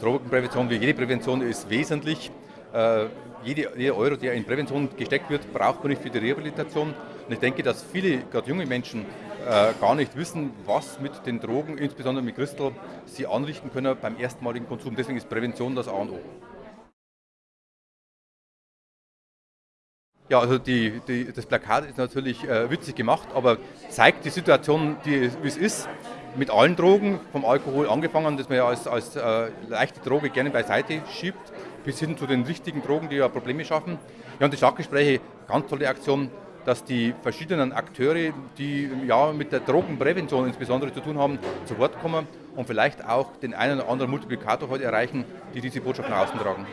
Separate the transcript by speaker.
Speaker 1: Drogenprävention wie jede Prävention ist wesentlich. Äh, jede, jeder Euro, der in Prävention gesteckt wird, braucht man nicht für die Rehabilitation. Und ich denke, dass viele, gerade junge Menschen, äh, gar nicht wissen, was mit den Drogen, insbesondere mit Crystal, sie anrichten können beim erstmaligen Konsum. Deswegen ist Prävention das A und O. Ja, also die, die, das Plakat ist natürlich äh, witzig gemacht, aber zeigt die Situation, wie es ist, mit allen Drogen, vom Alkohol angefangen, das man ja als, als äh, leichte Droge gerne beiseite schiebt, bis hin zu den richtigen Drogen, die ja Probleme schaffen. Ja, und die Stadtgespräche, ganz tolle Aktion, dass die verschiedenen Akteure, die ja mit der Drogenprävention insbesondere zu tun haben, zu Wort kommen und vielleicht auch den einen oder anderen Multiplikator heute erreichen, die diese Botschaft nach außen tragen.